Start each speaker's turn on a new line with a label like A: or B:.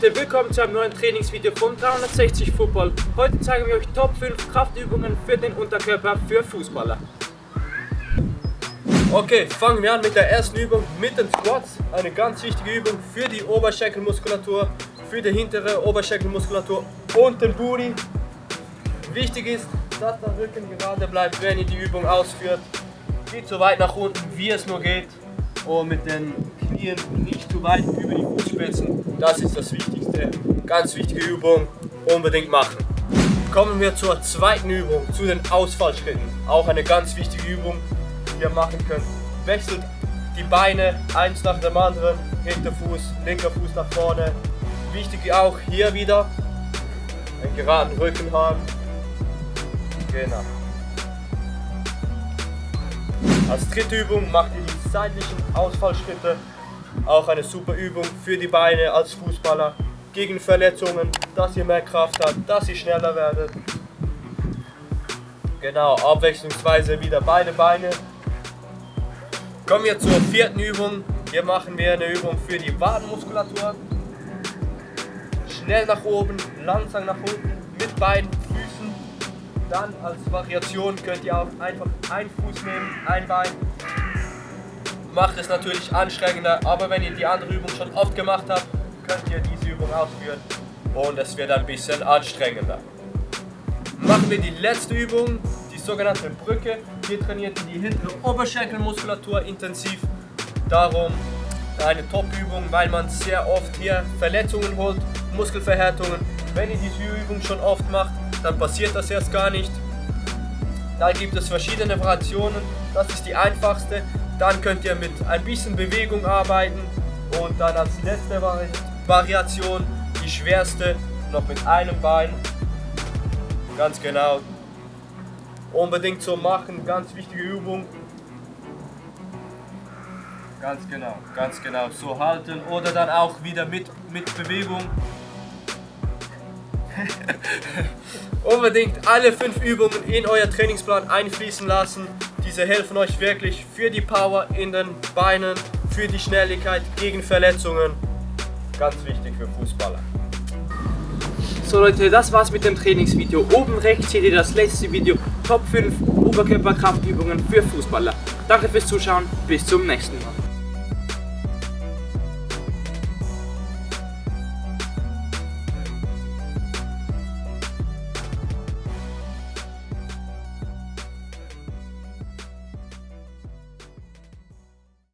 A: Leute, willkommen zu einem neuen Trainingsvideo von 360 Football. Heute zeigen wir euch Top 5 Kraftübungen für den Unterkörper für Fußballer. Okay, fangen wir an mit der ersten Übung mit den Squats. Eine ganz wichtige Übung für die Oberschenkelmuskulatur, für die hintere Oberschenkelmuskulatur und den Booty. Wichtig ist, dass der Rücken gerade bleibt, wenn ihr die Übung ausführt. Geht so weit nach unten, wie es nur geht und mit den Knien nicht zu weit über die Fußspitzen. Das ist das Wichtigste. Ganz wichtige Übung, unbedingt machen. Kommen wir zur zweiten Übung, zu den Ausfallschritten. Auch eine ganz wichtige Übung, die ihr machen könnt. Wechselt die Beine eins nach dem anderen, hinter Fuß, linker Fuß nach vorne. Wichtig auch hier wieder, einen geraden Rücken haben. Genau. Als dritte Übung macht ihr die seitlichen Ausfallschritte. Auch eine super Übung für die Beine als Fußballer. Gegen Verletzungen, dass ihr mehr Kraft habt, dass ihr schneller werdet. Genau, abwechslungsweise wieder beide Beine. Kommen wir zur vierten Übung. Hier machen wir eine Übung für die Wadenmuskulatur. Schnell nach oben, langsam nach unten, mit beiden dann als Variation könnt ihr auch einfach einen Fuß nehmen, ein Bein. Macht es natürlich anstrengender, aber wenn ihr die andere Übung schon oft gemacht habt, könnt ihr diese Übung ausführen und es wird ein bisschen anstrengender. Machen wir die letzte Übung, die sogenannte Brücke. Hier trainiert ihr die hintere Oberschenkelmuskulatur intensiv. Darum eine Top-Übung, weil man sehr oft hier Verletzungen holt, Muskelverhärtungen. Wenn ihr diese Übung schon oft macht, dann passiert das erst gar nicht. Da gibt es verschiedene Variationen, das ist die einfachste. Dann könnt ihr mit ein bisschen Bewegung arbeiten und dann als letzte Vari Variation die schwerste noch mit einem Bein. Ganz genau. Unbedingt so machen, ganz wichtige Übung. Ganz genau, ganz genau. So halten oder dann auch wieder mit, mit Bewegung. Unbedingt alle fünf Übungen in euer Trainingsplan einfließen lassen. Diese helfen euch wirklich für die Power in den Beinen, für die Schnelligkeit gegen Verletzungen. Ganz wichtig für Fußballer. So Leute, das war's mit dem Trainingsvideo. Oben rechts seht ihr das letzte Video, Top 5 Oberkörperkraftübungen für Fußballer. Danke fürs Zuschauen, bis zum nächsten Mal.